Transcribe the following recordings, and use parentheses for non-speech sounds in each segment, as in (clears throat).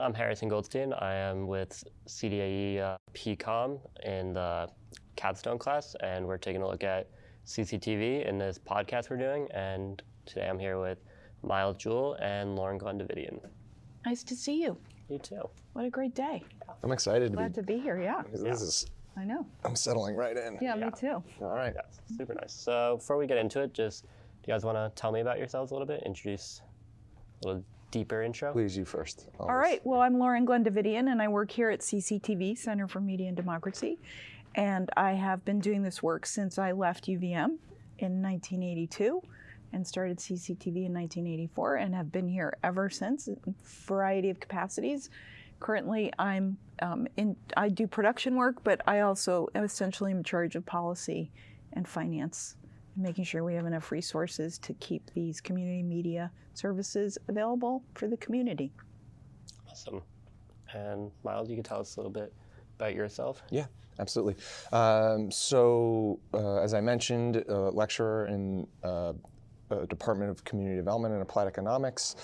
I'm Harrison Goldstein. I am with CDAE uh, PCOM in the capstone class, and we're taking a look at CCTV in this podcast we're doing. And today I'm here with Miles Jewell and Lauren Glenn Davitian. Nice to see you. You too. What a great day. I'm excited Glad to to be here, yeah. be. This is. I know. I'm settling right in. Yeah, Yeah. me too. All right. Yeah, super nice. So before we get into it, just do you guys want to tell me about yourselves a little bit? Introduce a little deeper intro. Please, you first. All right, well, I'm Lauren Glenn Davitian, and I work here at CCTV, Center for Media and Democracy. And I have been doing this work since I left UVM in 1982 and started CCTV in 1984 and have been here ever since in a variety of capacities. Currently, I'm um, in, I do production work, but I also essentially am in charge of policy and finance, making sure we have enough resources to keep these community media services available for the community. Awesome. And Miles, you can tell us a little bit about yourself. Yeah, absolutely. Um, so, uh, as I mentioned, uh, lecturer in uh, uh, Department of Community Development and Applied Economics,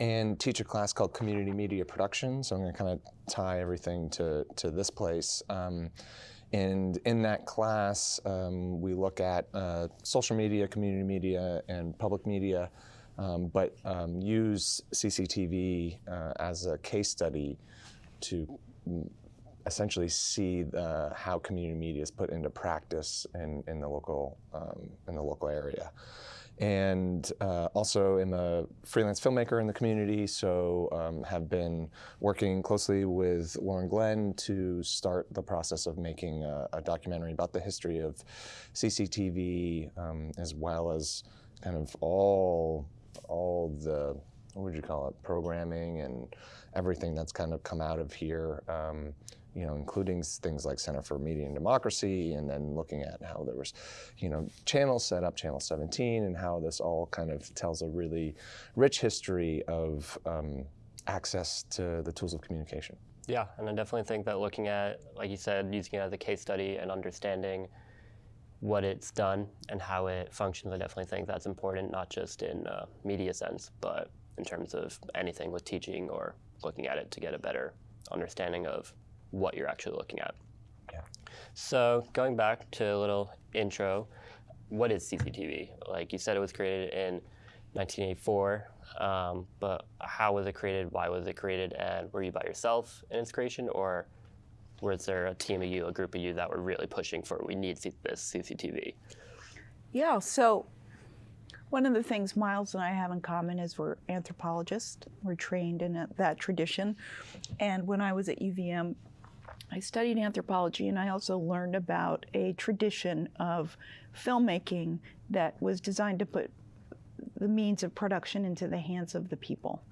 and teach a class called Community Media Production. So I'm going to kind of tie everything to to this place. Um, and in that class, um, we look at uh, social media, community media, and public media, um, but um, use CCTV uh, as a case study to essentially see the, how community media is put into practice in, in the local um, in the local area. And uh, also am a freelance filmmaker in the community, so um, have been working closely with Lauren Glenn to start the process of making a, a documentary about the history of CCTV, um, as well as kind of all all the what would you call it programming and everything that's kind of come out of here. Um, you know, including things like Center for Media and Democracy, and then looking at how there was, you know, channels set up, Channel 17, and how this all kind of tells a really rich history of um, access to the tools of communication. Yeah, and I definitely think that looking at, like you said, using it as a case study and understanding what it's done and how it functions, I definitely think that's important, not just in uh, media sense, but in terms of anything with teaching or looking at it to get a better understanding of what you're actually looking at. Yeah. So going back to a little intro, what is CCTV? Like you said, it was created in 1984, um, but how was it created? Why was it created? And were you by yourself in its creation, or was there a team of you, a group of you that were really pushing for we need this CCTV? Yeah, so one of the things Miles and I have in common is we're anthropologists. We're trained in a- that tradition. And when I was at UVM, I studied anthropology and I also learned about a tradition of filmmaking that was designed to put the means of production into the hands of the people.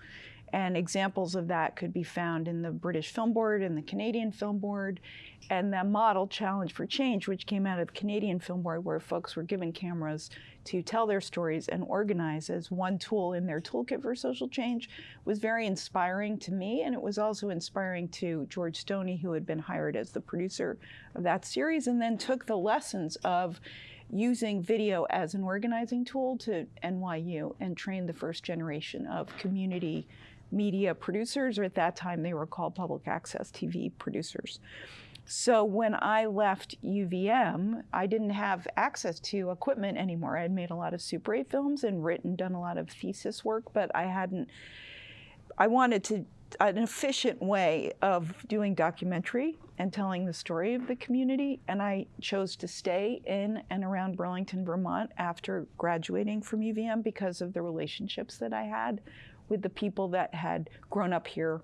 And examples of that could be found in the British Film Board and the Canadian Film Board, and the model Challenge for Change, which came out of the Canadian Film Board, where folks were given cameras to tell their stories and organize as one tool in their toolkit for social change, was very inspiring to me. And it was also inspiring to George Stoney, who had been hired as the producer of that series, and then took the lessons of using video as an organizing tool to NYU and trained the first generation of community media producers, or at that time they were called public access TV producers. So when I left UVM, I didn't have access to equipment anymore. I had made a lot of Super 8 films and written, done a lot of thesis work, but I hadn't. I wanted to an efficient way of doing documentary and telling the story of the community, and I chose to stay in and around Burlington, Vermont after graduating from UVM because of the relationships that I had with the people that had grown up here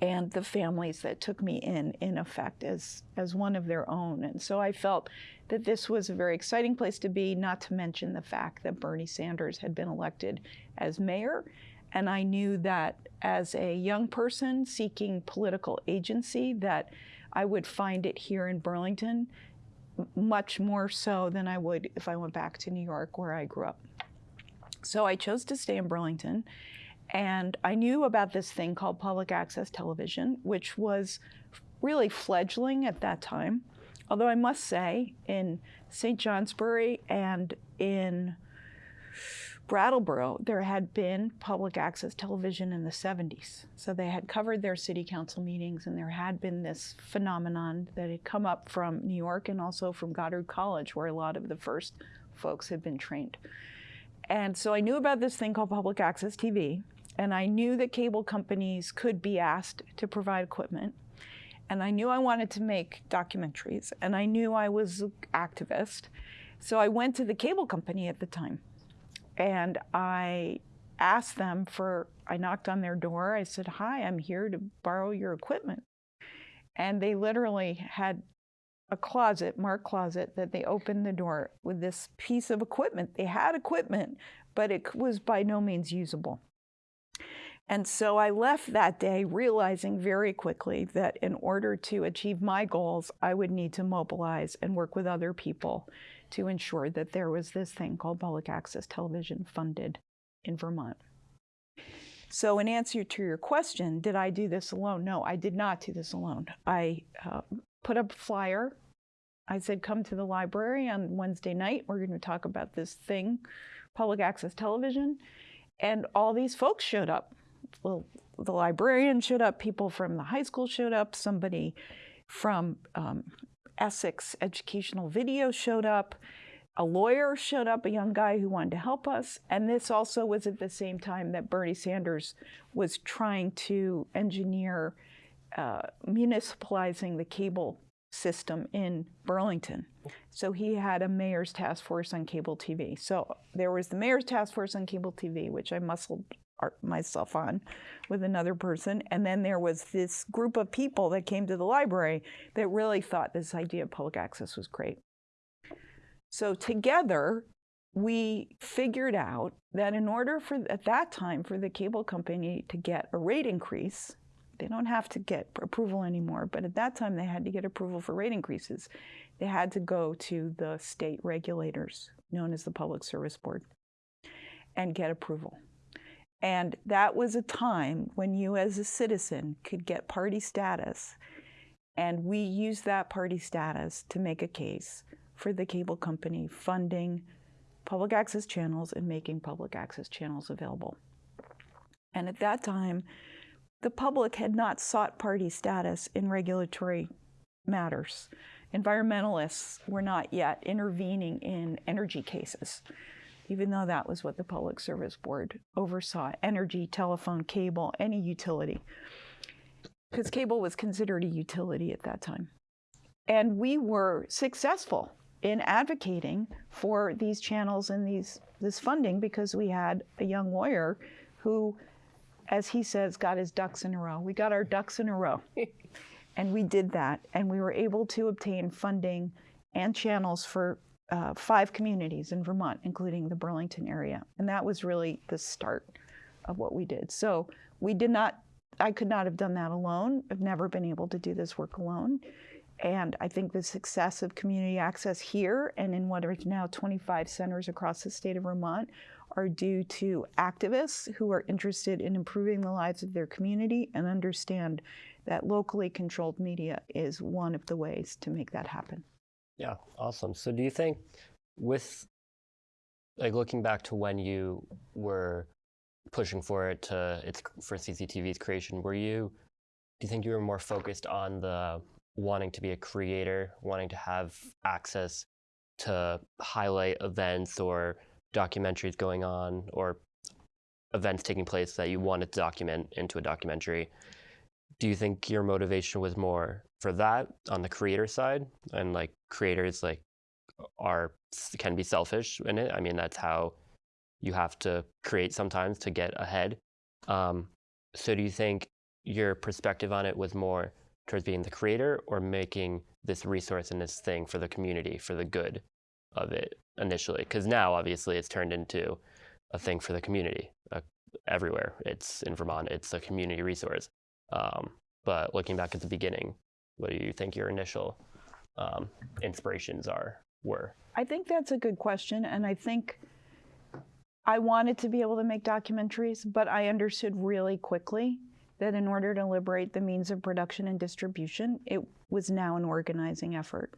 and the families that took me in in effect as as one of their own. And so i felt that this was a very exciting place to be not to mention the fact that bernie sanders had been elected as mayor. And i knew that as a young person seeking political agency that i would find it here in burlington much more so than i would if i went back to new york where i grew up. So i chose to stay in burlington and I knew about this thing called public access television, which was really fledgling at that time. Although I must say, in St. Johnsbury and in Brattleboro, there had been public access television in the 70s. So they had covered their city council meetings, and there had been this phenomenon that had come up from New York and also from Goddard College, where a lot of the first folks had been trained. And so I knew about this thing called public access TV, and I knew that cable companies could be asked to provide equipment. And I knew I wanted to make documentaries, and I knew I was an activist. So I went to the cable company at the time and I asked them for, I knocked on their door. I said, Hi, I'm here to borrow your equipment. And they literally had a closet, marked closet, that they opened the door with this piece of equipment. They had equipment, but it was by no means usable. And so I left that day realizing very quickly that in order to achieve my goals, I would need to mobilize and work with other people to ensure that there was this thing called public access television funded in Vermont. So, in answer to your question, did I do this alone? No, I did not do this alone. I uh, put up a flyer. I said, come to the library on Wednesday night. We're going to talk about this thing, public access television. And all these folks showed up. Well, the librarian showed up, people from the high school showed up, somebody from um, Essex Educational Video showed up. A lawyer showed up, a young guy who wanted to help us. And this also was at the same time that Bernie Sanders was trying to engineer uh, municipalizing the cable system in Burlington. So he had a mayor's task force on cable TV. So there was the mayor's task force on cable TV, which I muscled myself on with another person. And then there was this group of people that came to the library that really thought this idea of public access was great. So together, we figured out that in order for, at that time, for the cable company to get a rate increase, they don't have to get approval anymore, but at that time they had to get approval for rate increases. They had to go to the state regulators, known as the Public Service Board, and get approval. And that was a time when you, as a citizen, could get party status. And we used that party status to make a case for the cable company funding public access channels and making public access channels available. And at that time, the public had not sought party status in regulatory matters. Environmentalists were not yet intervening in energy cases even though that was what the Public Service Board oversaw energy, telephone, cable, any utility. Because cable was considered a utility at that time. And we were successful in advocating for these channels and these this funding because we had a young lawyer who, as he says, got his ducks in a row. We got our ducks in a row. (laughs) and we did that. And we were able to obtain funding and channels for uh, five communities in Vermont, including the Burlington area. And that was really the start of what we did. So we did not, I could not have done that alone. I've never been able to do this work alone. And I think the success of community access here and in what are now 25 centers across the state of Vermont are due to activists who are interested in improving the lives of their community and understand that locally controlled media is one of the ways to make that happen. Yeah, awesome. So do you think with like looking back to when you were pushing for it to its for CCTV's creation, were you do you think you were more focused on the wanting to be a creator, wanting to have access to highlight events or documentaries going on or events taking place that you wanted to document into a documentary? Do you think your motivation was more for that on the creator side? And like creators like are can be selfish in it? I mean that's how you have to create sometimes to get ahead. Um, so do you think your perspective on it was more towards being the creator or making this resource and this thing for the community for the good of it initially because now obviously it's turned into a thing for the community uh, everywhere it's in vermont it's a community resource um, but looking back at the beginning what do you think your initial um, inspirations are were? I think that's a good question, and I think I wanted to be able to make documentaries, but I understood really quickly that in order to liberate the means of production and distribution, it was now an organizing effort.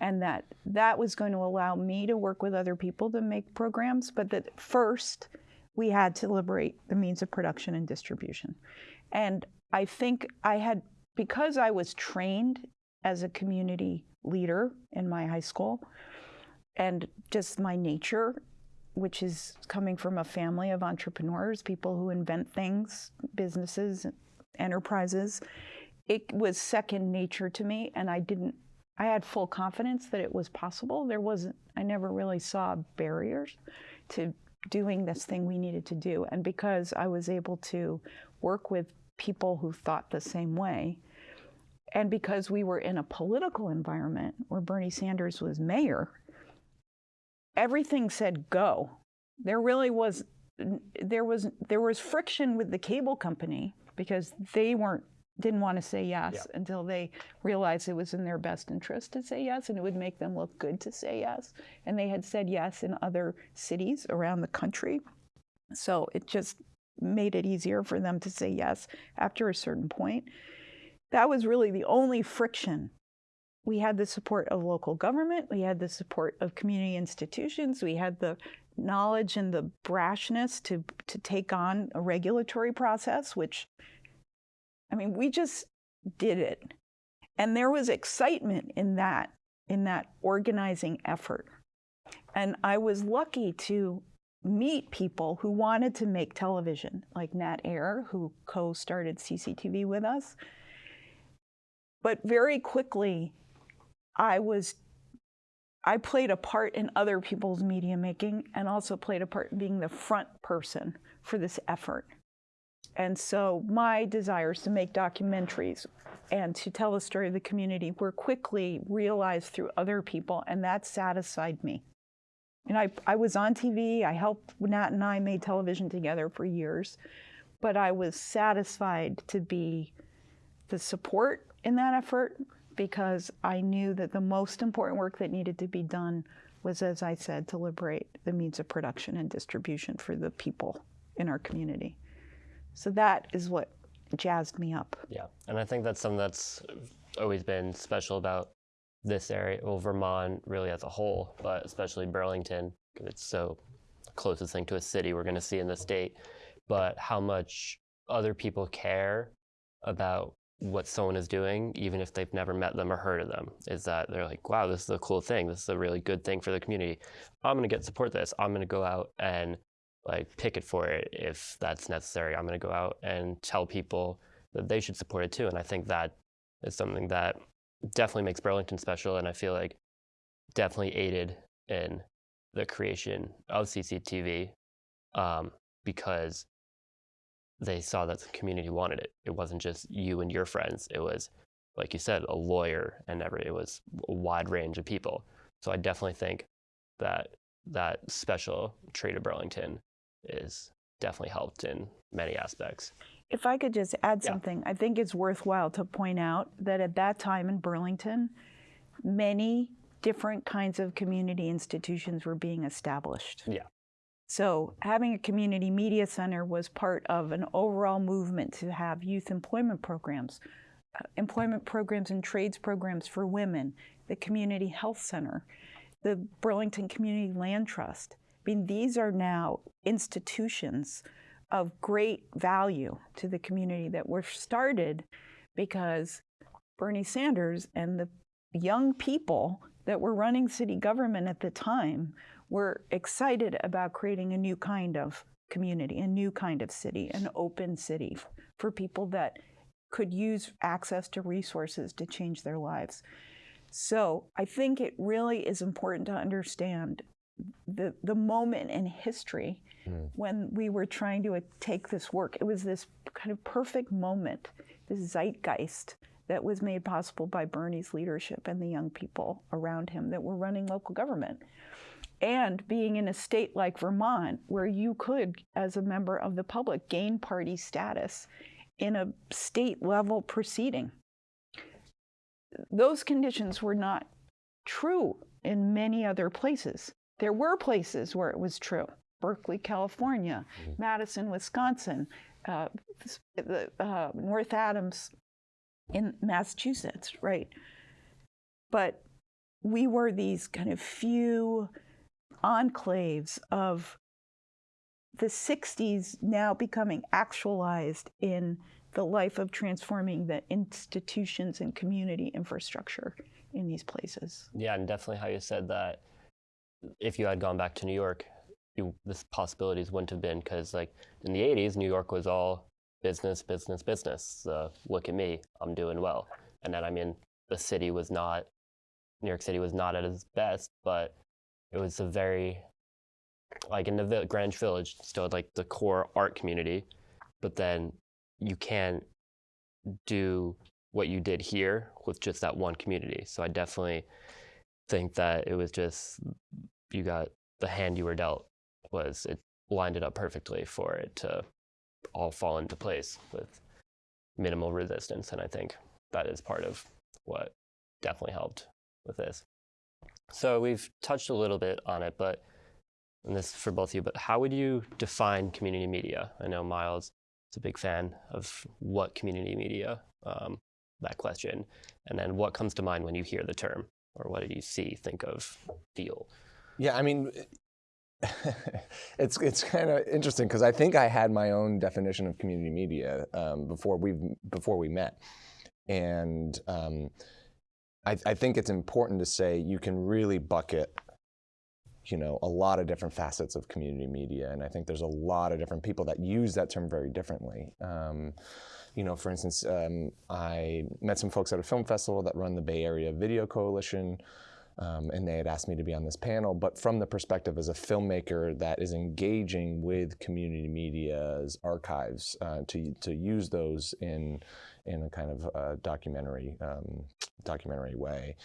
And that that was going to allow me to work with other people to make programs, but that first we had to liberate the means of production and distribution. And I think I had, because I was trained as a community leader in my high school, and just my nature, which is coming from a family of entrepreneurs, people who invent things, businesses, enterprises, it was second nature to me. And I didn't, I had full confidence that it was possible. There wasn't, I never really saw barriers to doing this thing we needed to do. And because I was able to work with people who thought the same way, and because we were in a political environment where Bernie Sanders was mayor, everything said go. There really was there was there was friction with the cable company because they weren't didn't want to say yes Yeah. until they realized it was in their best interest to say yes and it would make them look good to say yes. And they had said yes in other cities around the country. So it just made it easier for them to say yes after a certain point. That was really the only friction. We had the support of local government, we had the support of community institutions, we had the knowledge and the brashness to, to take on a regulatory process, which, I mean, we just did it. And there was excitement in that, in that organizing effort. And I was lucky to meet people who wanted to make television, like Nat Air, who co started CCTV with us. But very quickly, I was I played a part in other people's media making and also played a part in being the front person for this effort. And so my desires to make documentaries and to tell the story of the community were quickly realized through other people, and that satisfied me. And I, I was on TV, I helped, Nat and I made television together for years, but I was satisfied to be the support in that effort because I knew that the most important work that needed to be done was, as I said, to liberate the means of production and distribution for the people in our community. So that is what jazzed me up. Yeah, and I think that's something that's always been special about this area, well, Vermont really as a whole, but especially Burlington, because it's so closest thing to a city we're going to see in the state. But how much other people care about what someone is doing, even if they've never met them or heard of them, is that they're like, wow, this is a cool thing. This is a really good thing for the community. I'm going to get support this. I'm going to go out and like picket for it if that's necessary. I'm going to go out and tell people that they should support it too. And I think that is something that definitely makes Burlington special. And I feel like definitely aided in the creation of CCTV um, because they saw that the community wanted it. It wasn't just you and your friends. It was, like you said, a lawyer and every. It was a wide range of people. So I definitely think that that special trait of Burlington is definitely helped in many aspects. If I could just add Yeah. something, I think it's worthwhile to point out that at that time in Burlington, many different kinds of community institutions were being established. Yeah. So, having a community media center was part of an overall movement to have youth employment programs, uh, employment programs and trades programs for women, the community health center, the Burlington Community Land Trust. I mean, these are now institutions of great value to the community that were started because Bernie Sanders and the young people that were running city government at the time were excited about creating a new kind of community, a new kind of city, an open city for people that could use access to resources to change their lives. So I think it really is important to understand the, the moment in history when we were trying to uh, take this work. It was this kind of perfect moment, this zeitgeist that was made possible by Bernie's leadership and the young people around him that were running local government. And being in a state like Vermont, where you could, as a member of the public, gain party status in a state level proceeding. Those conditions were not true in many other places. There were places where it was true. Berkeley, California, Madison, Wisconsin, uh, the, uh, North Adams in Massachusetts, right? But we were these kind of few enclaves of the 60s now becoming actualized in the life of transforming the institutions and community infrastructure in these places. Yeah, and definitely how you said that if you had gone back to New York, you, this possibilities wouldn't have been because like in the 80s, New York was all business, business, business. Uh, look at me, I'm doing well. And then I mean, the city was not, New York City was not at its best, but it was a very, like in the Greenwich Village, still like the core art community, but then you can't do what you did here with just that one community. So I definitely think that it was just you got the hand you were dealt was it lined it up perfectly for it to all fall into place with minimal resistance and I think that is part of what definitely helped with this. So we've touched a little bit on it, but and this is for both of you, but how would you define community media? I know Miles is a big fan of what community media, um, that question, and then what comes to mind when you hear the term, or what do you see, think of, feel? Yeah, I mean, (laughs) it's it's kind of interesting because I think I had my own definition of community media um, before we before we met, and um, I, I think it's important to say you can really bucket you know, a lot of different facets of community media. And I think there's a lot of different people that use that term very differently. Um, you know, for instance, um, I met some folks at a film festival that run the Bay Area Video Coalition. Um, and they had asked me to be on this panel, but from the perspective as a filmmaker that is engaging with community media's archives uh, to, to use those in, in a kind of uh, documentary, um, documentary way.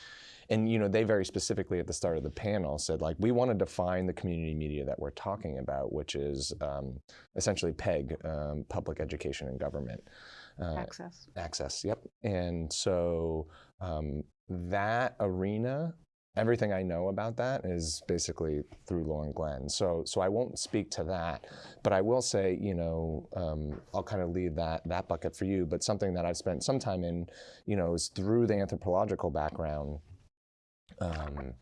And you know, they very specifically at the start of the panel said, like, we want to define the community media that we're talking about, which is um, essentially PEG, um, public education and government. Uh, access. Access, yep. And so um, that arena everything I know about that is basically through Lauren Glenn. So, so I won't speak to that, but I will say, you know, um, I'll kind of leave that that bucket for you. But something that I've spent some time in, you know, is through the anthropological background. Um,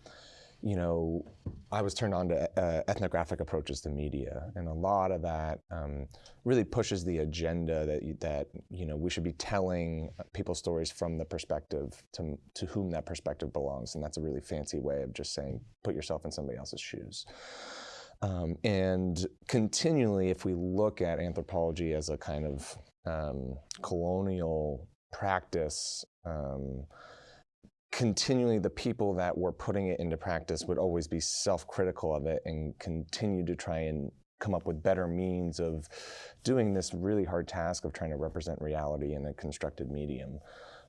you know, I was turned on to uh, ethnographic approaches to media, and a lot of that um, really pushes the agenda that that you know we should be telling people's stories from the perspective to to whom that perspective belongs, and that's a really fancy way of just saying put yourself in somebody else's shoes. Um, and continually, if we look at anthropology as a kind of um, colonial practice. Continually the people that were putting it into practice would always be self-critical of it and continue to try and come up with better means of doing this really hard task of trying to represent reality in a constructed medium.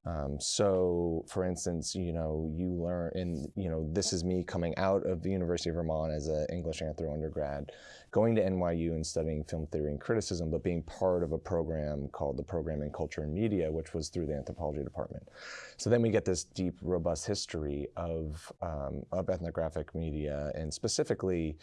Um, so, for instance, you know, you learn, and you know, this is me coming out of the University of Vermont as an English anthro undergrad, going to NYU and studying film theory and criticism, but being part of a program called the Program in Culture and Media, which was through the anthropology department. So then we get this deep, robust history of um, of ethnographic media, and specifically.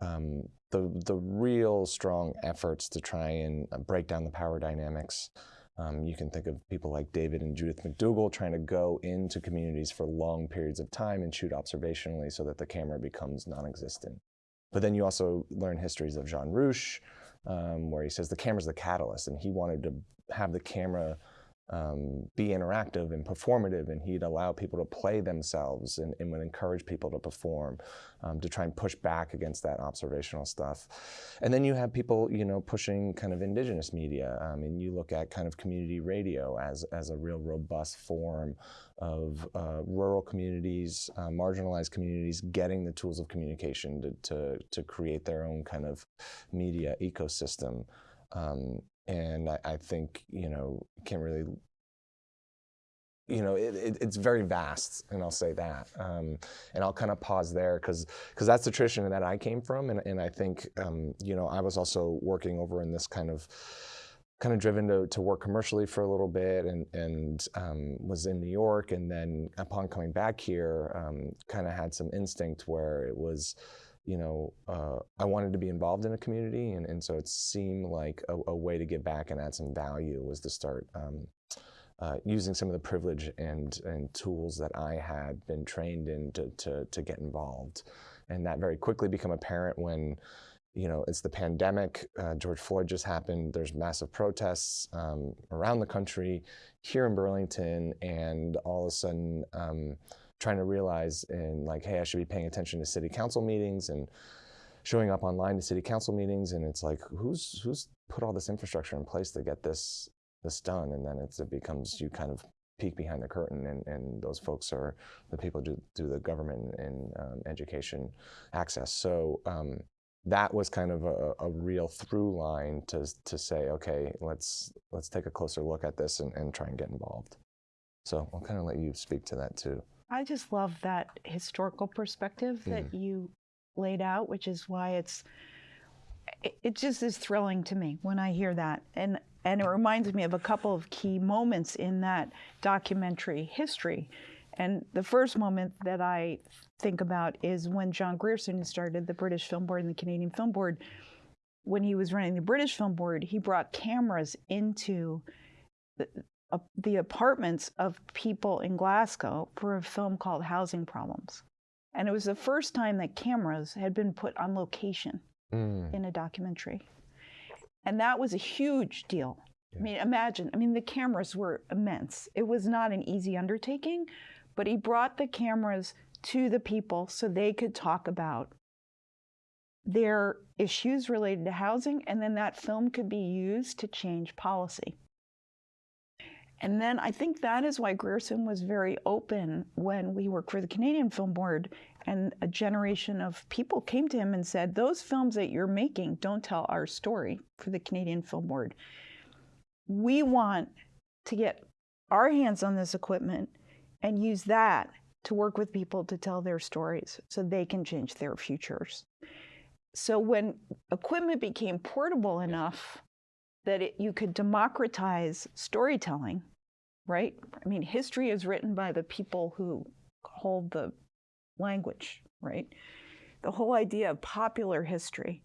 Um, the, the real strong efforts to try and break down the power dynamics um, you can think of people like David and Judith MacDougall trying to go into communities for long periods of time and shoot observationally so that the camera becomes non-existent. But then you also learn histories of Jean Rouch, um, where he says the camera's the catalyst, and he wanted to have the camera um, be interactive and performative, and he'd allow people to play themselves and, and would encourage people to perform um, to try and push back against that observational stuff. And then you have people, you know, pushing kind of indigenous media. Um, and you look at kind of community radio as, as a real robust form of uh, rural communities, uh, marginalized communities getting the tools of communication to, to, to create their own kind of media ecosystem. Um, and I, I, think you know can't really you know it, it, it's very vast and i'll say that um, and i'll kind of pause there because because that's the tradition that i came from and, and i think um, you know i was also working over in this kind of kind of driven to, to work commercially for a little bit and, and um, was in New York and then upon coming back here um, kind of had some instinct where it was you know, uh, I wanted to be involved in a community, and, and so it seemed like a, a, way to give back and add some value was to start um, uh, using some of the privilege and, and tools that I had been trained in to, to, to get involved. And that very quickly became apparent when, you know, it's the pandemic. Uh, George Floyd just happened. There's massive protests um, around the country, here in Burlington, and all of a sudden, um, trying to realize and like, hey, I should be paying attention to city council meetings and showing up online to city council meetings. And it's like, who's who's put all this infrastructure in place to get this this done? And then it's, it becomes you kind of peek behind the curtain, and, and those folks are the people do, do the government and um, education access. So um, that was kind of a, a real through line to, to say, okay, let's let's take a closer look at this and, and try and get involved. So I'll kind of let you speak to that too. I just love that historical perspective that mm. you laid out, which is why it's it, it just is thrilling to me when I hear that. And and it reminds me of a couple of key moments in that documentary history. And the first moment that I think about is when John Grierson started the British Film Board and the Canadian Film Board. When he was running the British Film Board, he brought cameras into the, uh, the apartments of people in Glasgow for a film called Housing Problems. And it was the first time that cameras had been put on location Mm. in a documentary. And that was a huge deal. I mean, imagine, I mean, the cameras were immense. It was not an easy undertaking, but he brought the cameras to the people so they could talk about their issues related to housing, and then that film could be used to change policy. And then I think that is why Grierson was very open when we worked for the Canadian Film Board and a generation of people came to him and said, Those films that you're making don't tell our story for the Canadian Film Board. We want to get our hands on this equipment and use that to work with people to tell their stories so they can change their futures. So when equipment became portable enough that it, you could democratize storytelling, right? I mean, history is written by the people who hold the language, right? The whole idea of popular history,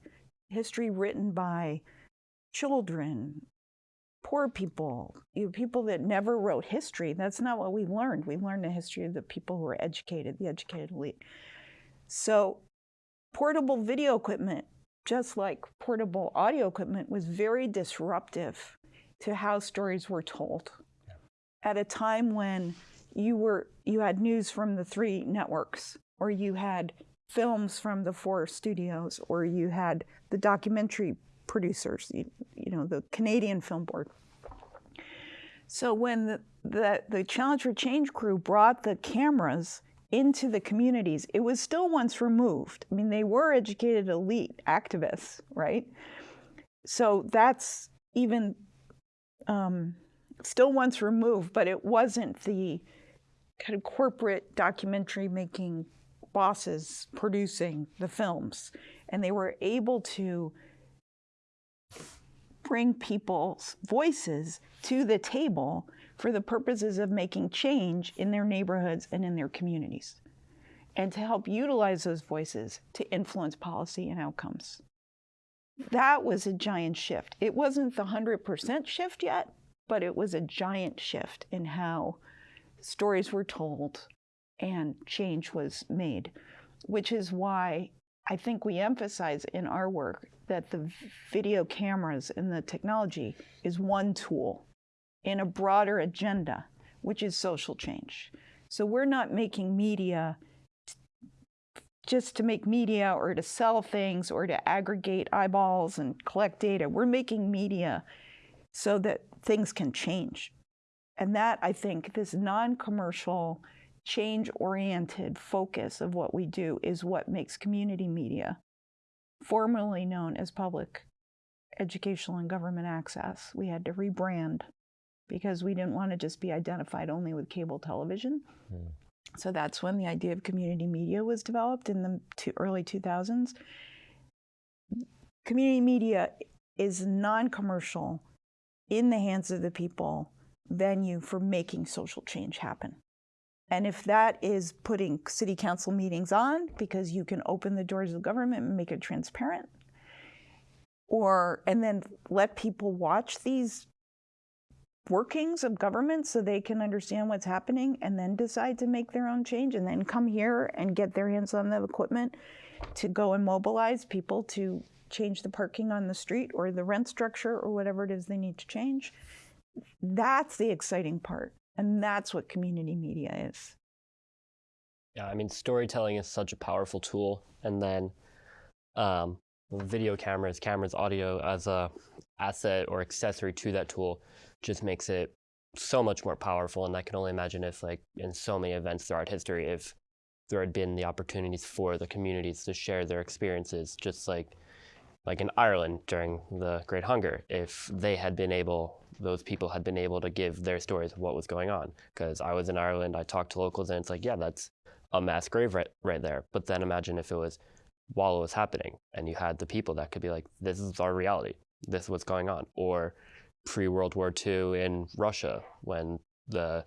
history written by children, poor people, you know, people that never wrote history. That's not what we learned. We learned the history of the people who were educated, the educated elite. So, portable video equipment, just like portable audio equipment, was very disruptive to how stories were told. At a time when you were you had news from the three networks, or you had films from the four studios, or you had the documentary producers, you, you know, the Canadian Film Board. So when the, the, the Challenge for Change crew brought the cameras into the communities, it was still once removed. I mean, they were educated elite activists, right? So that's even um, still once removed, but it wasn't the kind of corporate documentary making bosses producing the films. And they were able to bring people's voices to the table for the purposes of making change in their neighborhoods and in their communities, and to help utilize those voices to influence policy and outcomes. That was a giant shift. It wasn't the 100% shift yet, but it was a giant shift in how stories were told and change was made, which is why I think we emphasize in our work that the video cameras and the technology is one tool in a broader agenda, which is social change. So we're not making media just to make media or to sell things or to aggregate eyeballs and collect data. We're making media so that things can change. And that, I think, this non commercial, change oriented focus of what we do is what makes community media, formerly known as public educational and government access. We had to rebrand because we didn't want to just be identified only with cable television. Mm. So that's when the idea of community media was developed in the two early 2000s. Community media is non commercial, in the hands of the people venue for making social change happen. And if that is putting city council meetings on because you can open the doors of government and make it transparent, or and then let people watch these workings of government so they can understand what's happening and then decide to make their own change and then come here and get their hands on the equipment to go and mobilize people to change the parking on the street or the rent structure or whatever it is they need to change. That's the exciting part. And that's what community media is. Yeah, I mean, storytelling is such a powerful tool, and then um, video cameras, cameras, audio as a asset or accessory to that tool just makes it so much more powerful. And I can only imagine if, like, in so many events throughout history, if there had been the opportunities for the communities to share their experiences, just like like in Ireland during the Great Hunger, if they had been able, those people had been able to give their stories of what was going on. Because I was in Ireland, I talked to locals, and it's like, yeah, that's a mass grave right, right there. But then imagine if it was while it was happening, and you had the people that could be like, this is our reality, this is what's going on. Or pre World War II in Russia, when the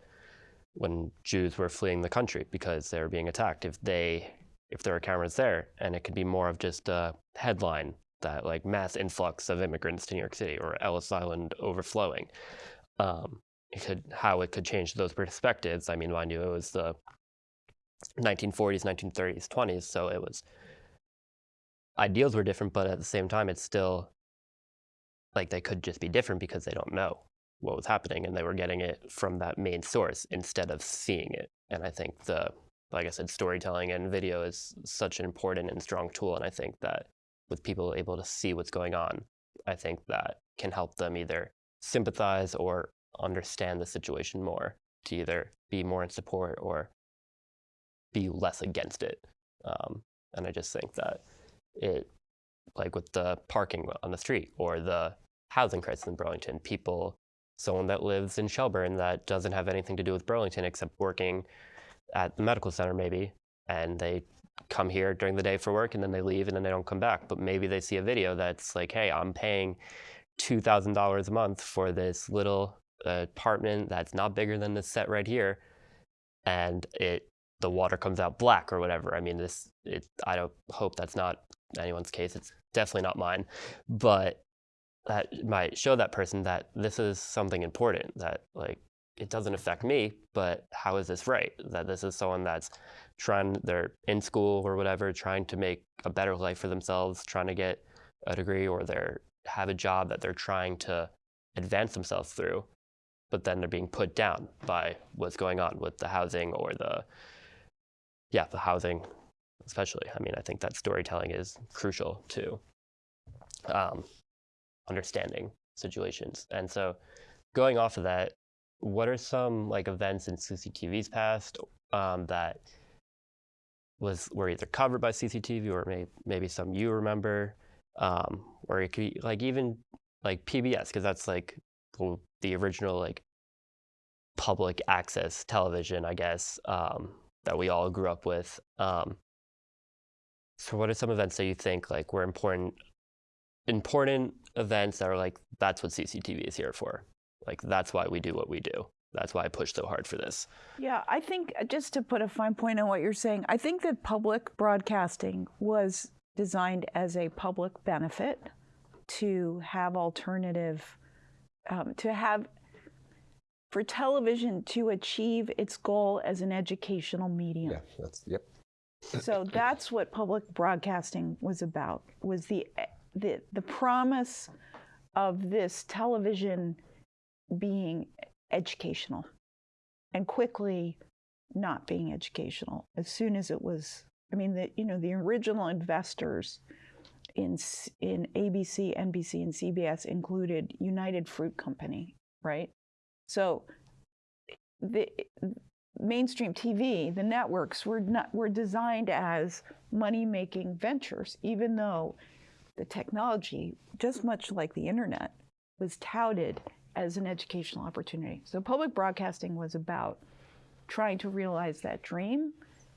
when Jews were fleeing the country because they were being attacked. If they if there were cameras there, and it could be more of just a headline that like mass influx of immigrants to New York City or Ellis Island overflowing. Um, it could how it could change those perspectives. I mean, mind you, it was the 1940s, 1930s, 20s, so it was ideals were different, but at the same time, it's still like they could just be different because they don't know what was happening and they were getting it from that main source instead of seeing it. And I think the like I said, storytelling and video is such an important and strong tool. And I think that with people able to see what's going on, I think that can help them either sympathize or understand the situation more to either be more in support or be less against it. Um, and I just think that it, like with the parking on the street or the housing crisis in Burlington, people, someone that lives in Shelburne that doesn't have anything to do with Burlington except working at the medical center maybe, and they come here during the day for work and then they leave and then they don't come back. But maybe they see a video that's like, hey, I'm paying $2,000 a month for this little apartment that's not bigger than this set right here. And it the water comes out black or whatever. I mean, this it, I don't hope that's not anyone's case. It's definitely not mine, but that might show that person that this is something important that like it doesn't affect me, but how is this right? That this is someone that's trying, they're in school or whatever, trying to make a better life for themselves, trying to get a degree or they're have a job that they're trying to advance themselves through, but then they're being put down by what's going on with the housing or the, yeah, the housing, especially. I mean, I think that storytelling is crucial to um, understanding situations. And so going off of that, what are some like events in CCTV's past um, that was were either covered by CCTV or may, maybe some you remember, um, or it could be, like even like PBS because that's like the original like public access television, I guess, um, that we all grew up with. Um, so, what are some events that you think like were important, important events that are like that's what CCTV is here for? Like that's why we do what we do. That's why I push so hard for this. Yeah, I think uh, just to put a fine point on what you're saying, I think that public broadcasting was designed as a public benefit to have alternative, um, to have, for television to achieve its goal as an educational medium. Yeah, that's, yep. so (laughs) that's what public broadcasting was about, was the, eh, the, the promise of this television being educational and quickly not being educational as soon as it was i mean the you know the original investors in in ABC, NBC and CBS included United Fruit Company, right? So the mainstream TV, the networks were not were designed as money-making ventures even though the technology just much like the internet was touted as an educational opportunity. So public broadcasting was about trying to realize that dream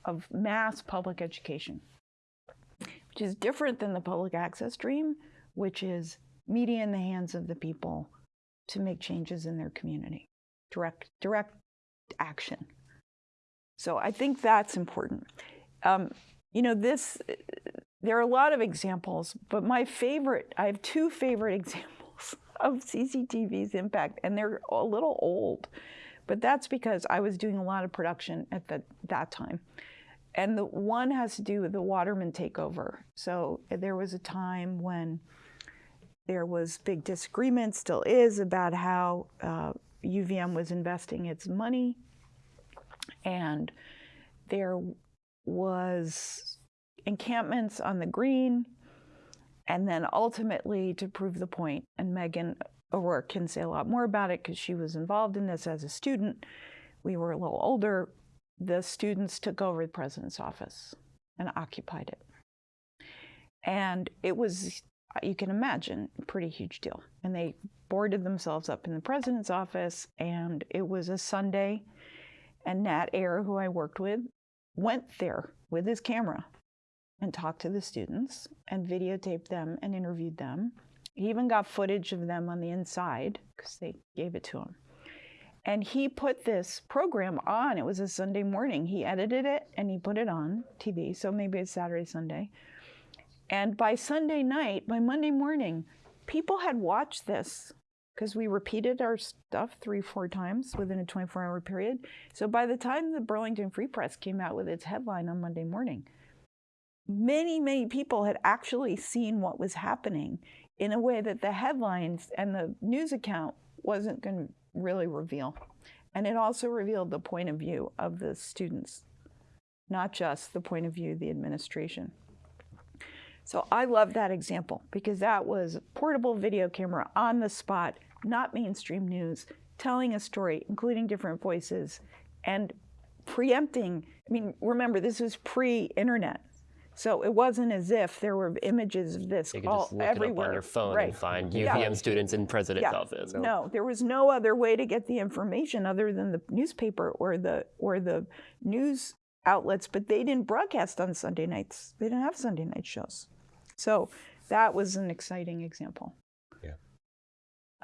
of mass public education, which is different than the public access dream, which is media in the hands of the people to make changes in their community, direct, direct action. So I think that's important. Um, you know, this, there are a lot of examples, but my favorite, I have two favorite (laughs) examples of CCTV's impact, and they're a little old, but that's because I was doing a lot of production at the, that time. And the one has to do with the Waterman takeover. So there was a time when there was big disagreement, still is, about how uh, UVM was investing its money, and there was encampments on the green, and then ultimately to prove the point, and Megan O'Rourke can say a lot more about it because she was involved in this as a student. We were a little older. The students took over the president's office and occupied it. And it was, you can imagine, a pretty huge deal. And they boarded themselves up in the president's office, and it was a Sunday. And Nat Ayer, who I worked with, went there with his camera and talked to the students and videotaped them and interviewed them. He even got footage of them on the inside because they gave it to him. And he put this program on. It was a Sunday morning. He edited it and he put it on TV. So maybe it's Saturday, Sunday. And by Sunday night, by Monday morning, people had watched this because we repeated our stuff three, four times within a 24 hour period. So by the time the Burlington Free Press came out with its headline on Monday morning, many, many people had actually seen what was happening in a way that the headlines and the news account wasn't going to really reveal. And it also revealed the point of view of the students, not just the point of view of the administration. So I love that example because that was a portable video camera on the spot, not mainstream news, telling a story, including different voices, and preempting. I mean, remember, this was pre internet. So it wasn't as if there were images of this You could all just look everywhere. it up on your phone right. and find Yeah. UVM students in president's Yeah. office. No, there was no other way to get the information other than the newspaper or the or the news outlets, but they didn't broadcast on Sunday nights. They didn't have Sunday night shows. So that was an exciting example.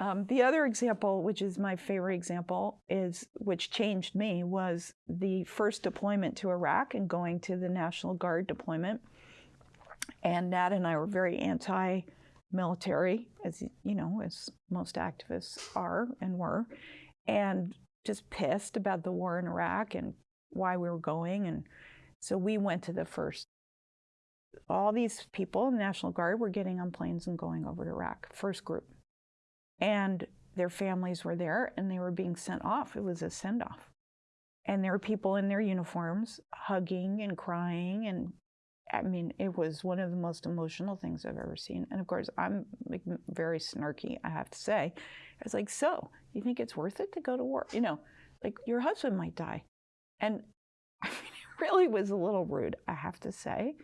Um, the other example, which is my favorite example, is which changed me, was the first deployment to Iraq and going to the National Guard deployment. And Nat and I were very anti-military, as you know, as most activists are and were, and just pissed about the war in Iraq and why we were going. And so we went to the first. All these people in the National Guard were getting on planes and going over to Iraq, first group. And their families were there and they were being sent off. It was a send off. And there were people in their uniforms hugging and crying. And I mean, it was one of the most emotional things I've ever seen. And of course, I'm like, very snarky, I have to say. I was like, so you think it's worth it to go to war? You know, like your husband might die. And (laughs) I mean, it really was a little rude, I have to say.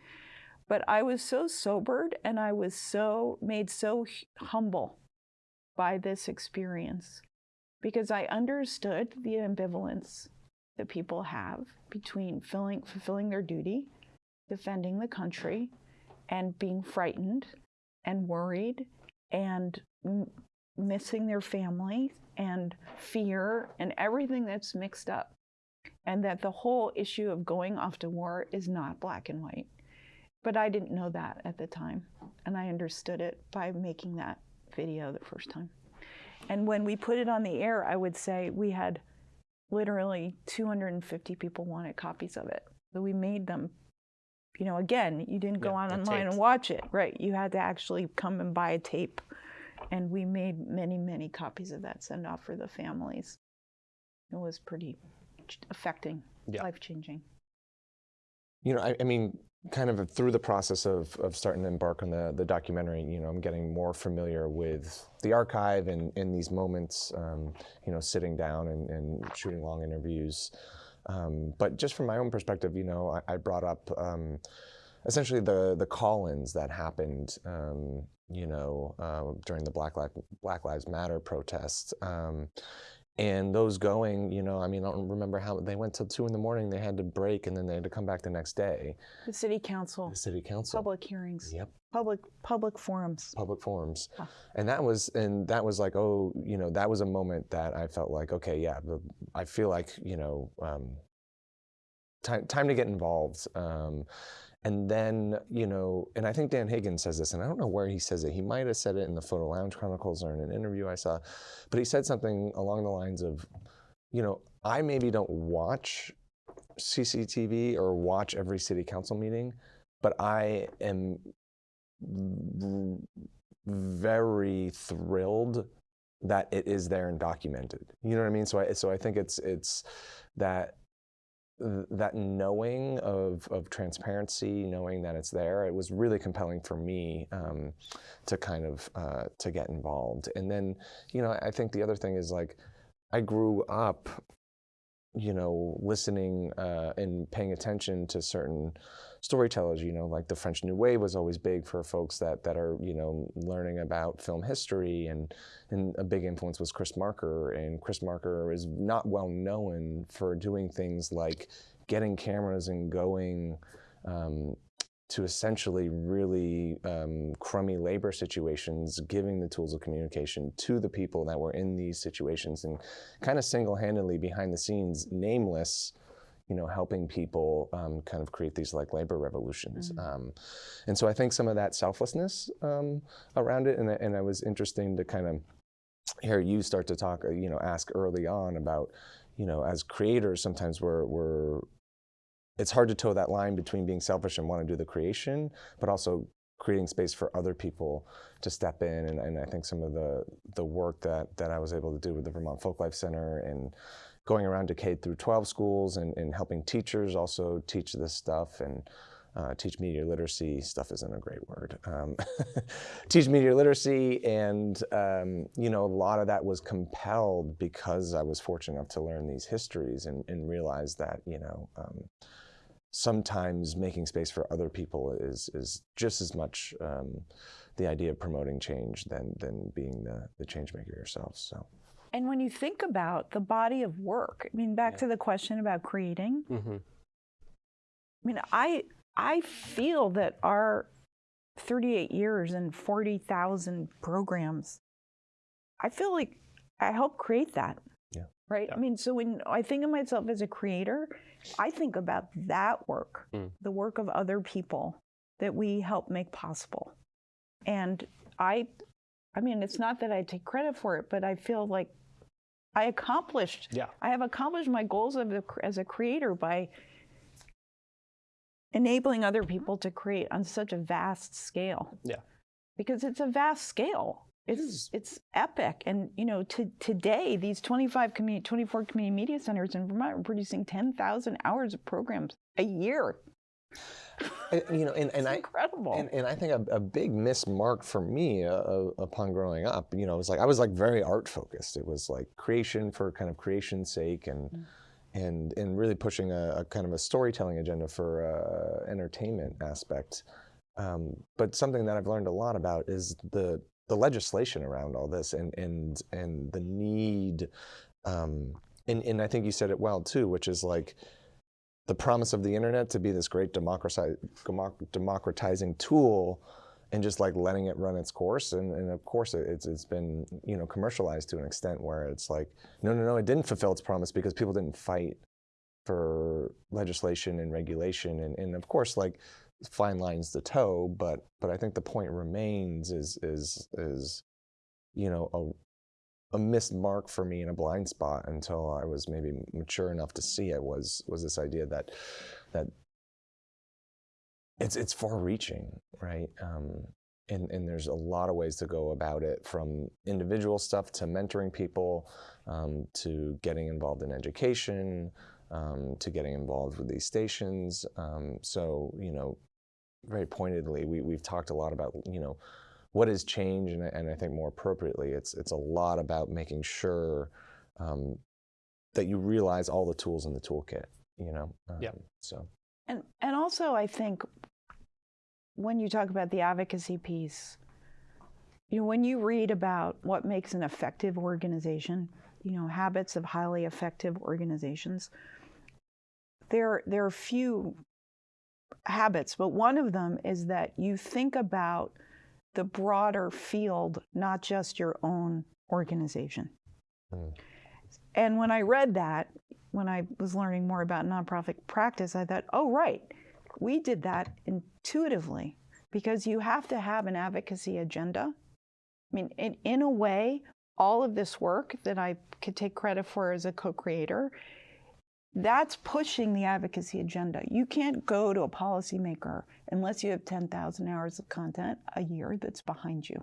But I was so sobered and I was so made so humble by this experience because I understood the ambivalence that people have between filling, fulfilling their duty, defending the country, and being frightened and worried and m- missing their family and fear and everything that's mixed up. And that the whole issue of going off to war is not black and white. But I didn't know that at the time. And I understood it by making that video the first time. And when we put it on the air, I would say we had literally 250 people wanted copies of it. So we made them, you know, again, you didn't go Yeah, on online and watch it, right? You had to actually come and buy a tape. And we made many, many copies of that send off for the families. It was pretty affecting, Yeah. life changing. You know, I, I mean, kind of through the process of, of starting to embark on the, the documentary, you know, I'm getting more familiar with the archive and in these moments, um, you know, sitting down and, and shooting long interviews. Um, but just from my own perspective, you know, I, I brought up um, essentially the the call-ins that happened, um, you know, uh, during the Black, Black Lives Matter protests. And those going, you know, I mean, I don't remember how they went till two in the morning. They had to break, and then they had to come back the next day. The city council, The city council. public hearings, Yep. public public forums. Public forums. Huh. And that was, and that was like, oh, you know, that was a moment that I felt like, okay, yeah, I feel like, you know, um, time time to get involved. Um, and then, you know, and I think Dan Higgins says this, and I don't know where he says it. He might have said it in the Photo Lounge Chronicles or in an interview I saw, but he said something along the lines of, you know, I maybe don't watch CCTV or watch every city council meeting, but I am very thrilled that it is there and documented. You know what I mean? So I so I think it's it's that th- that knowing of of transparency, knowing that it's there, it was really compelling for me um, to kind of uh, to get involved. And then you know I think the other thing is like I grew up you know, listening uh, and paying attention to certain storytellers, you know, like the French New Wave was always big for folks that that are, you know, learning about film history, and and a big influence was Chris Marker, and Chris Marker is not well known for doing things like getting cameras and going. Um, to essentially really um, crummy labor situations, giving the tools of communication to the people that were in these situations, and kind of single-handedly behind the scenes, nameless, you know, helping people um, kind of create these like labor revolutions. Um, and so I think some of that selflessness um, around it, and, and it was interesting to kind of hear you start to talk, uh, you know, ask early on about, you know, as creators, sometimes we're, we're it's hard to toe that line between being selfish and want to do the creation, but also creating space for other people to step in. And, and I think some of the the work that that I was able to do with the Vermont Folklife Center and going around to K through 12 schools and, and helping teachers also teach this stuff and uh, teach media literacy. Stuff isn't a great word. Um, (laughs) teach media literacy, and um, you know, a lot of that was compelled because I was fortunate enough to learn these histories and, and realize that you know. Um, sometimes making space for other people is is just as much um, the idea of promoting change than than being the the change maker yourself. So And when you think about the body of work, I mean, back to the question about creating, hmm I mean, I I feel that our 38 years and 40,000 programs, I feel like I helped create that. Yeah. Right. I mean, so when I think of myself as a creator, I think about that work, Mm. the work of other people that we help make possible. And I, I mean, it's not that I take credit for it, but I feel like I accomplished Yeah. I have accomplished my goals of the, as a creator by enabling other people to create on such a vast scale. Yeah. Because it's a vast scale. It's it's epic, and you know, to, today these 25 community, 24 community media centers in Vermont are producing 10,000 hours of programs a year. And, you know, and, and I. incredible. And, and I think a, a big mismark for me uh, uh, upon growing up, you know, it was like I was like very art focused. It was like creation for kind of creation's sake, and and and really pushing a, a kind of a storytelling agenda for uh, entertainment aspect. Um, but something that I've learned a lot about is the the legislation around all this, and and and the need. Um, and, and I think you said it well too, which is like the promise of the internet to be this great democratizing tool and just like letting it run its course. And, and of course it, it's, it's been you know commercialized to an extent where it's like no no no it didn't fulfill its promise because people didn't fight for legislation and regulation. And, and of course like fine lines the toe but but i think the point remains is is is you know a missed mark for me and a blind spot until I was maybe mature enough to see it was was this idea that that it's it's far reaching, right? Um, and and there's a lot of ways to go about it, from individual stuff to mentoring people, um, to getting involved in education, um, to getting involved with these stations. Um, so you know, very pointedly, we we've talked a lot about you know what is change, and, I- and I think more appropriately, it's it's a lot about making sure um, that you realize all the tools in the toolkit. You know, Yeah. Um, So And and also I think when you talk about the advocacy piece, you know, when you read about what makes an effective organization, you know, habits of highly effective organizations, there there are few habits, but one of them is that you think about the broader field, not just your own organization. Mm. And when I read that, when I was learning more about nonprofit practice, I thought, oh, right, we did that intuitively because you have to have an advocacy agenda. I mean, in, in a way, all of this work that I could take credit for as a co creator, that's pushing the advocacy agenda. You can't go to a policymaker unless you have 10,000 hours of content a year that's behind you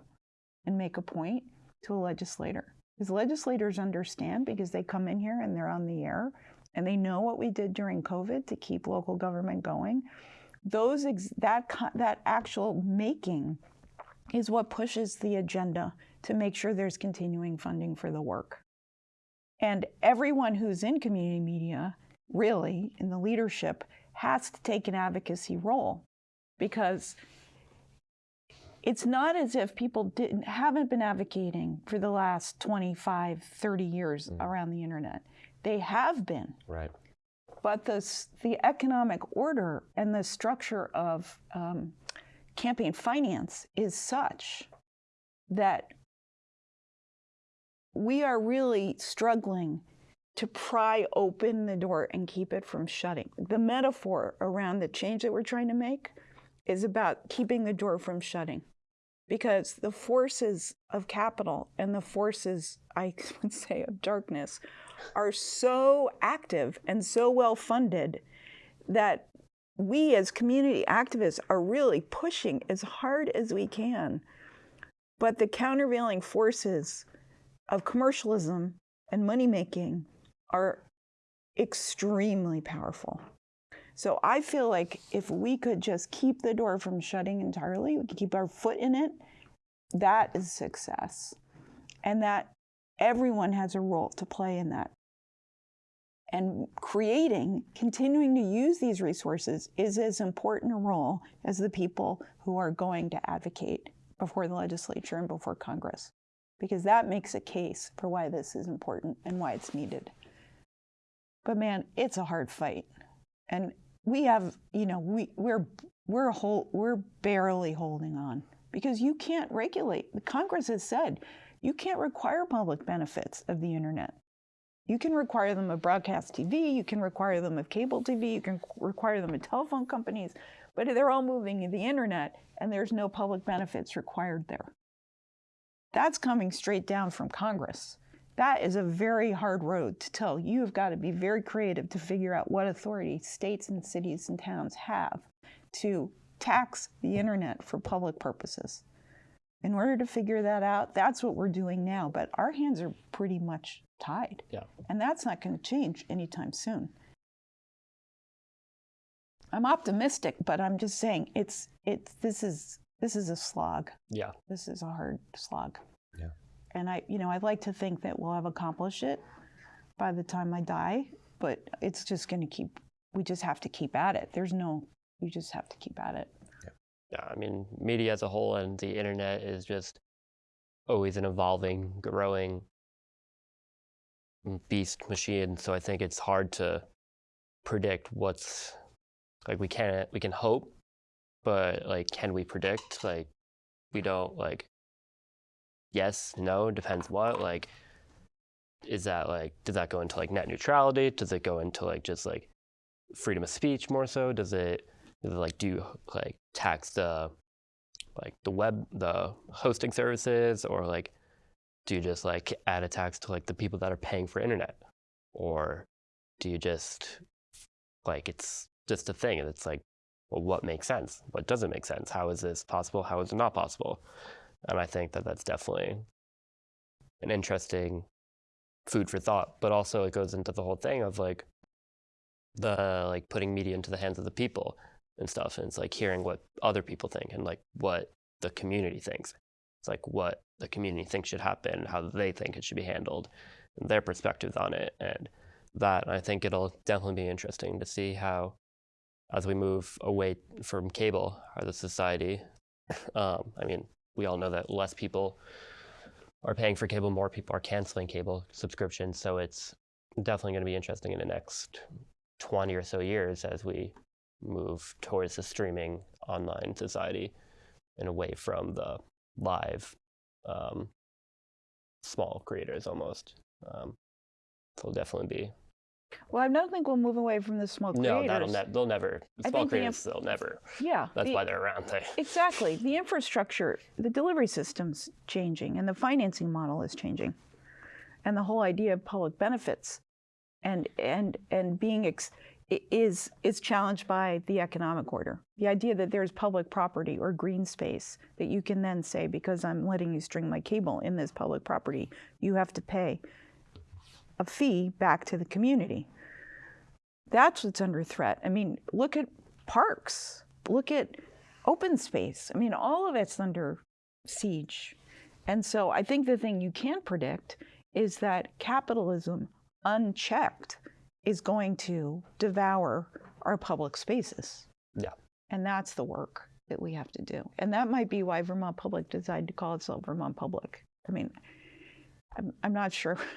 and make a point to a legislator. Because legislators understand because they come in here and they're on the air and they know what we did during COVID to keep local government going. Those that that actual making is what pushes the agenda to make sure there's continuing funding for the work. And everyone who's in community media, really, in the leadership, has to take an advocacy role. Because it's not as if people didn't haven't been advocating for the last 25 30 years around the internet. They have been. Right. but the, the economic order and the structure of um, campaign finance is such that we are really struggling to pry open the door and keep it from shutting. The metaphor around the change that we're trying to make is about keeping the door from shutting because the forces of capital and the forces, I (laughs) would say, of darkness are so active and so well funded that we as community activists are really pushing as hard as we can. But the countervailing forces of commercialism and money making are extremely powerful. So I feel like if we could just keep the door from shutting entirely, we could keep our foot in it, that is success. And that everyone has a role to play in that. And creating, continuing to use these resources is as important a role as the people who are going to advocate before the legislature and before Congress, because that makes a case for why this is important and why it's needed. But man, it's a hard fight. And we have, you know, we, we're, we're, whole, we're barely holding on because you can't regulate. The Congress has said you can't require public benefits of the internet. You can require them of broadcast TV, you can require them of cable TV, you can require them of telephone companies, but they're all moving to the internet and there's no public benefits required there. That's coming straight down from Congress. That is a very hard road to tell. You've got to be very creative to figure out what authority states and cities and towns have to tax the internet for public purposes. In order to figure that out, that's what we're doing now. But our hands are pretty much tied. Yeah. And that's not going to change anytime soon. I'm optimistic, but I'm just saying it's it's this is this is a slog. Yeah. This is a hard slog. Yeah. And I you know, I'd like to think that we'll have accomplished it by the time I die, but it's just going to keep we just have to keep at it. There's no you just have to keep at it. Yeah, I mean, media as a whole and the internet is just always an evolving, growing beast machine. So I think it's hard to predict what's like we can't we can hope, but like can we predict? Like we don't like yes, no, depends what. Like is that like does that go into like net neutrality? Does it go into like just like freedom of speech more so? Does it does it like do like tax the like the web the hosting services or like do you just like add a tax to like the people that are paying for internet or do you just like it's just a thing and it's like well what makes sense what doesn't make sense how is this possible how is it not possible and i think that that's definitely an interesting food for thought but also it goes into the whole thing of like the like putting media into the hands of the people and stuff. And it's like hearing what other people think and like what the community thinks. It's like what the community thinks should happen how they think it should be handled and their perspectives on it. And that i think it'll definitely be interesting to see how as we move away from cable as the society (laughs) um, i mean we all know that less people are paying for cable more people are canceling cable subscriptions so it's definitely going to be interesting in the next 20 or so years as we move towards the streaming online society and away from the live um, small creators almost. Um, so it'll definitely be Well, I don't think we'll move away from the small No, creators. that'll ne- they'll never. I Small think the creators, they'll never. yeah. That's the- why they're around. They, (laughs) Exactly. The infrastructure, the delivery system's changing, and the financing model is changing, and the whole idea of public benefits, and and and being ex- is is challenged by the economic order. The idea that there's public property or green space that you can then say because I'm letting you string my cable in this public property, you have to pay a fee back to the community. That's what's under threat. I mean, look at parks. Look at open space. I mean, all of it's under siege. And so I think the thing you can predict is that capitalism, unchecked, is going to devour our public spaces. yeah. And that's the work that we have to do. And that might be why Vermont Public decided to call itself Vermont Public. I mean, I'm, I'm not sure. (laughs)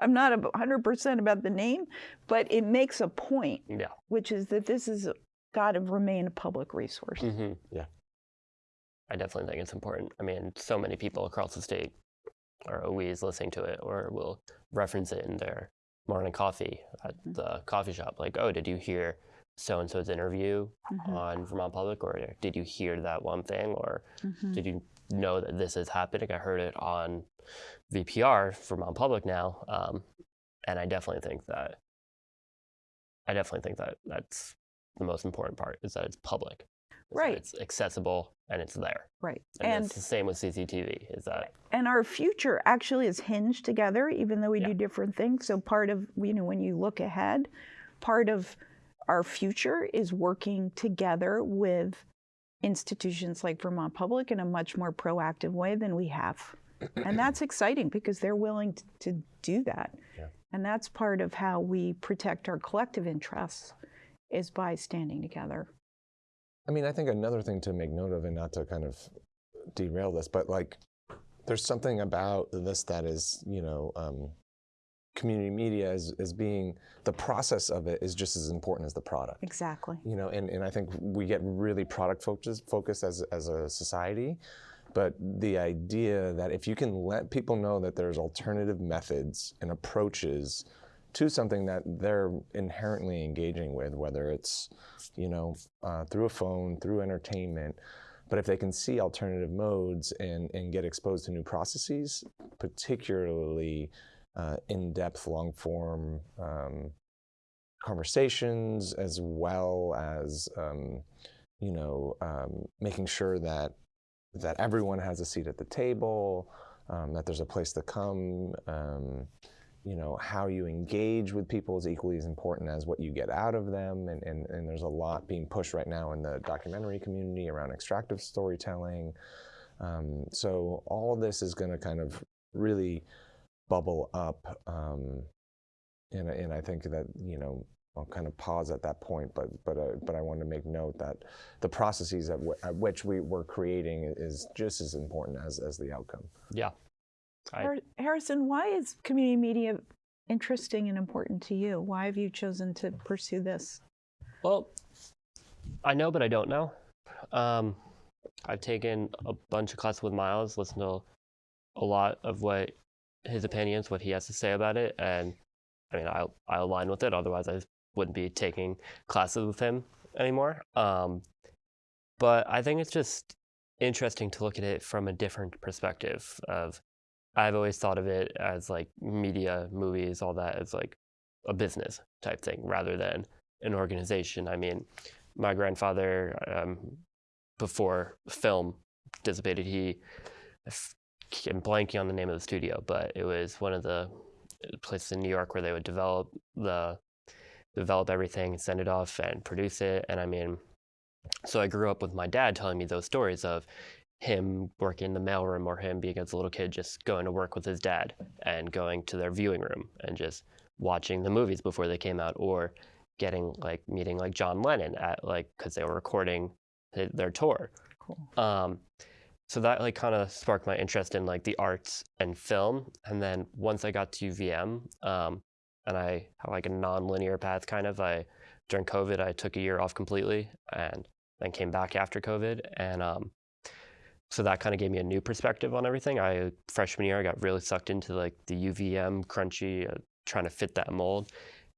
I'm not a 100% about the name, but it makes a point, Yeah. which is that this has got to remain a public resource. hmm Yeah. I definitely think it's important. I mean, so many people across the state are always listening to it or will reference it in their morning coffee at Mm-hmm. the coffee shop. Like, oh, did you hear so and so's interview Mhm. on Vermont Public? Or did you hear that one thing? Or Mhm. did you know that this is happening? I heard it on VPR, Vermont Public now. Um, and I definitely think that, I definitely think that that's the most important part is that it's public. Right. It's accessible and it's there. Right. And, And it's the same with CCTV. Is that and our future actually is hinged together even though we Yeah. do different things so part of you know when you look ahead part of our future is working together with institutions like vermont public in a much more proactive way than we have. And (clears throat) that's exciting because they're willing to do that. Yeah. and that's part of how we protect our collective interests is by standing together. I mean, I think another thing to make note of, and not to kind of derail this, but like, there's something about this that is, you know, um, community media as, as being the process of it is just as important as the product. exactly You know, and, and I think we get really product focused, focused as, as a society. But the idea that if you can let people know that there's alternative methods and approaches to something that they're inherently engaging with, whether it's, you know, uh, through a phone, through entertainment, but if they can see alternative modes and, and get exposed to new processes, particularly uh, in-depth, long-form um, conversations, as well as, um, you know, um, making sure that that everyone has a seat at the table, um, that there's a place to come. Um, you know, how you engage with people is equally as important as what you get out of them. And, and, and there's a lot being pushed right now in the documentary community around extractive storytelling. Um, so all of this is going to kind of really bubble up. Um, and, and I think that, you know, I'll kind of pause at that point, but but uh, but I want to make note that the processes at, w- at which we were creating is just as important as as the outcome. yeah. I, Harrison, why is community media interesting and important to you? Why have you chosen to pursue this? well, I know, but I don't know. Um, I've taken a bunch of classes with Miles, listened to a lot of what his opinions, what he has to say about it, and I mean, I I align with it. Otherwise, I wouldn't be taking classes with him anymore. Um, but I think it's just interesting to look at it from a different perspective. Of I've always thought of it as like media, movies, all that as like a business type thing rather than an organization. I mean, my grandfather, um, before film dissipated, he, I'm blanking on the name of the studio, but it was one of the places in New York where they would develop the develop everything, and send it off, and produce it. And I mean, so I grew up with my dad telling me those stories of him working in the mailroom or him being as a little kid just going to work with his dad and going to their viewing room and just watching the movies before they came out or getting like meeting like John Lennon at like because they were recording their tour. Cool. Um, so that like kind of sparked my interest in like the arts and film. And then once I got to UVM, um, and I had like a non-linear path kind of, I during COVID I took a year off completely and then came back after COVID, and um, so that kind of gave me a new perspective on everything. I freshman year I got really sucked into like the UVM crunchy, uh, trying to fit that mold,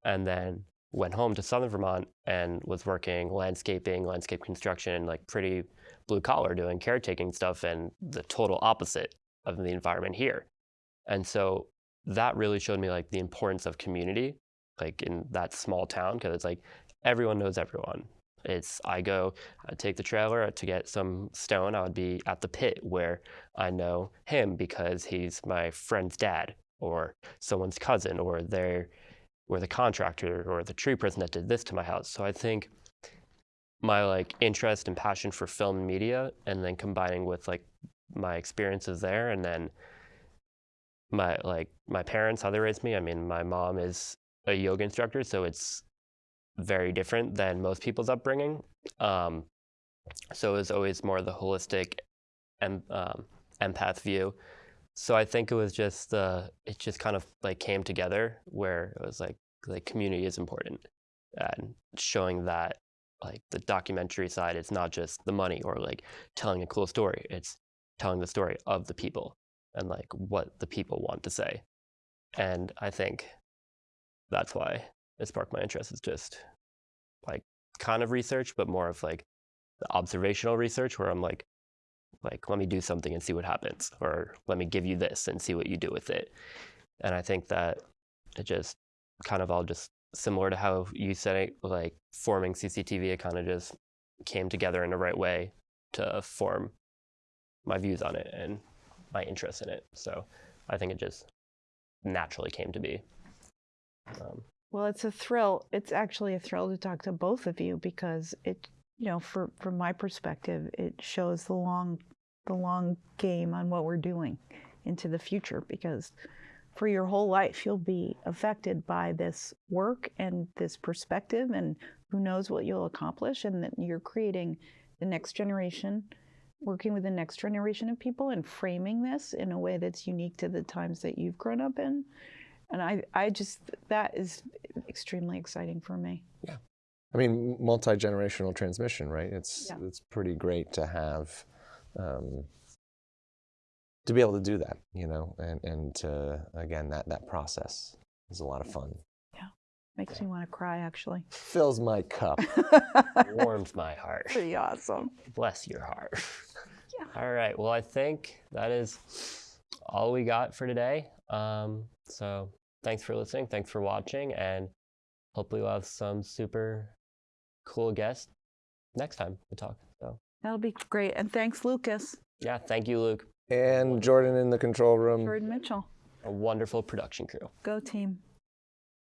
and then went home to Southern Vermont and was working landscaping, landscape construction, like pretty blue collar, doing caretaking stuff, and the total opposite of the environment here. And so that really showed me like the importance of community, like in that small town, because it's like everyone knows everyone. It's I go, I take the trailer to get some stone. I would be at the pit where I know him because he's my friend's dad or someone's cousin or they're or the contractor or the tree person that did this to my house. So I think my like interest and passion for film and media and then combining with like my experiences there and then my like my parents how they raised me. I mean my mom is a yoga instructor so it's very different than most people's upbringing. Um, so it was always more the holistic and um, empath view. So i think it was just uh, it just kind of like came together where it was like like community is important and showing that like the documentary side it's not just the money or like telling a cool story it's telling the story of the people and like what the people want to say. And i think that's why it sparked my interest is just like kind of research but more of like the observational research where i'm like like let me do something and see what happens or let me give you this and see what you do with it. And i think that it just kind of all just similar to how you said it like forming cctv it kind of just came together in the right way to form my views on it and my interest in it so i think it just naturally came to be um, Well, it's a thrill. It's actually a thrill to talk to both of you because it, you know, for from my perspective, it shows the long, the long game on what we're doing into the future. Because for your whole life, you'll be affected by this work and this perspective, and who knows what you'll accomplish. And that you're creating the next generation, working with the next generation of people, and framing this in a way that's unique to the times that you've grown up in. And I, I just, that is extremely exciting for me. Yeah. I mean, multi generational transmission, right? It's Yeah. it's pretty great to have, um, to be able to do that, you know, and and to, again that that process is a lot of fun. Yeah, makes me want to cry, actually. Fills my cup. (laughs) warms my heart Pretty awesome. bless your heart Yeah. all right well i think that is all we got for today um, so thanks for listening thanks for watching and hopefully we'll have some super cool guests next time we talk so That'll be great. And thanks, Lucas. yeah thank you luke and Jordan in the control room. Jordan Mitchell. a wonderful production crew Go team.